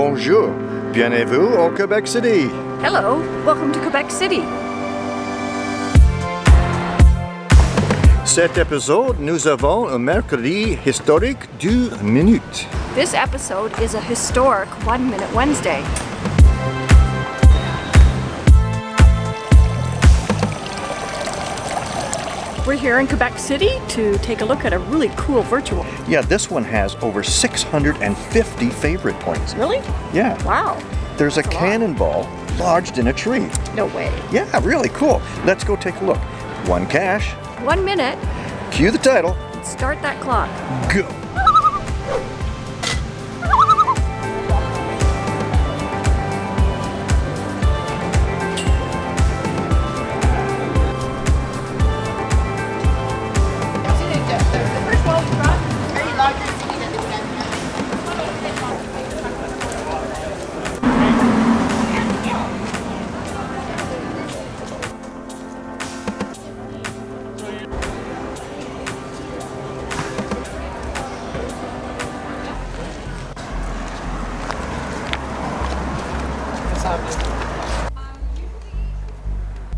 Bonjour, bienvenue au Quebec City. Hello, welcome to Quebec City. Cet épisode, nous avons un mercredi historique du minute. This episode is a historic One Minute Wednesday. We're here in Quebec City to take a look at a really cool virtual. Yeah, this one has over 650 favorite points. Really? Yeah. Wow. There's a That's a lot. cannonball lodged in a tree. No way. Yeah, really cool. Let's go take a look. One cache. One minute, Cue the title. start that clock. Go.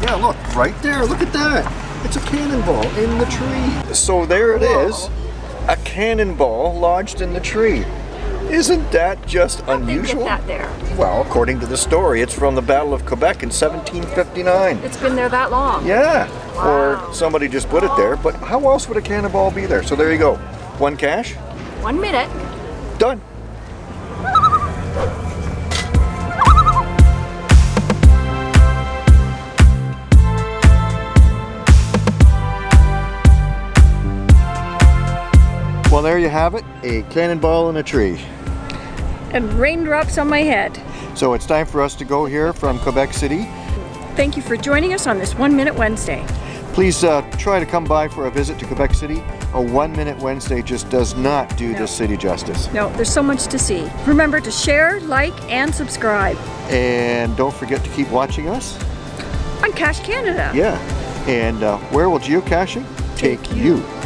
Yeah, look, right there. Look at that. It's a cannonball in the tree. So there it is. A cannonball lodged in the tree. Isn't that just unusual? That there. Well, according to the story, it's from the Battle of Quebec in 1759. It's been there that long. Yeah. Wow. Or somebody just put it there, but how else would a cannonball be there? So there you go. One cache, One minute. done. Well, there you have it, a cannonball in a tree. And raindrops on my head. So it's time for us to go here from Quebec City. Thank you for joining us on this One Minute Wednesday. Please uh, try to come by for a visit to Quebec City. A one minute Wednesday just does not do No. this city justice. No, there's so much to see. Remember to share, like, and subscribe And don't forget to keep watching us. on Cache Canada. Yeah. And uh, where will geocaching take, Take you? you.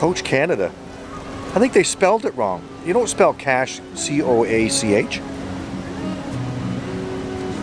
Coach Canada. I think they spelled it wrong. You don't spell cache C O A C H.